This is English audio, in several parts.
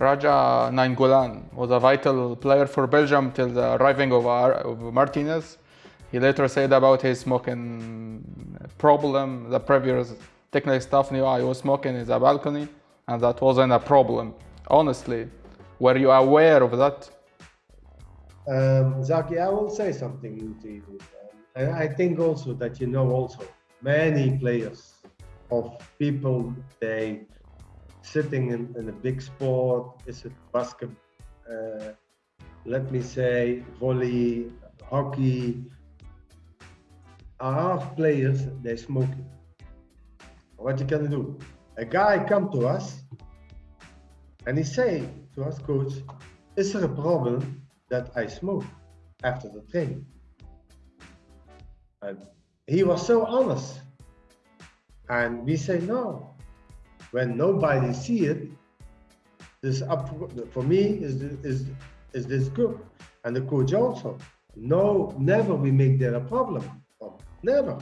Radja Nainggolan was a vital player for Belgium till the arriving of, of Martinez. He later said about his smoking problem, the previous technical staff knew I was smoking in the balcony and that wasn't a problem. Honestly, were you aware of that? Um, Zaki, I will say something to you. Um, I think also that you know also many players of people they sitting in, in a big sport is it basket uh, let me say volley hockey? Are players they smoking what you can do? A guy come to us and he say to us coach is there a problem that i smoke after the training? And he was so honest. And we say no. When nobody see it, this up for me is is is this good, and the coach also. No, never we make there a problem. Oh, never.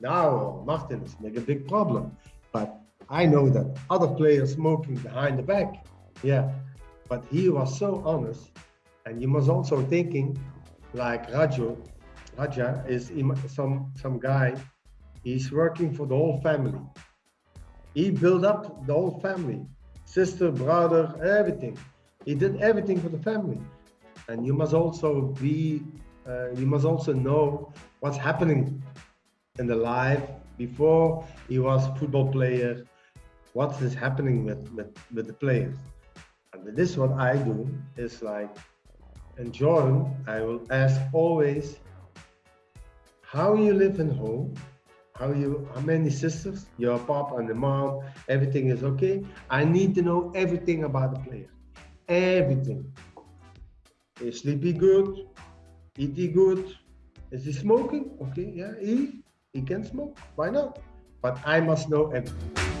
Now Martinez make a big problem, but I know that other players smoking behind the back. Yeah, but he was so honest, and you must also thinking like Rajo. Radja is some some guy He's working for the whole family. He built up the whole family, sister, brother, everything. He did everything for the family. And you must also be, uh, you must also know what's happening in the life before he was football player, what is happening with, with, with the players. And this is what I do, is like, enjoy, I will ask always, how you live in home, how you how many sisters? Your pop and the mom everything is okay. I need to know everything about the player. Everything. Is sleepy good? Eat he good? Is he smoking? Okay yeah he he can smoke. Why not? But i must know everything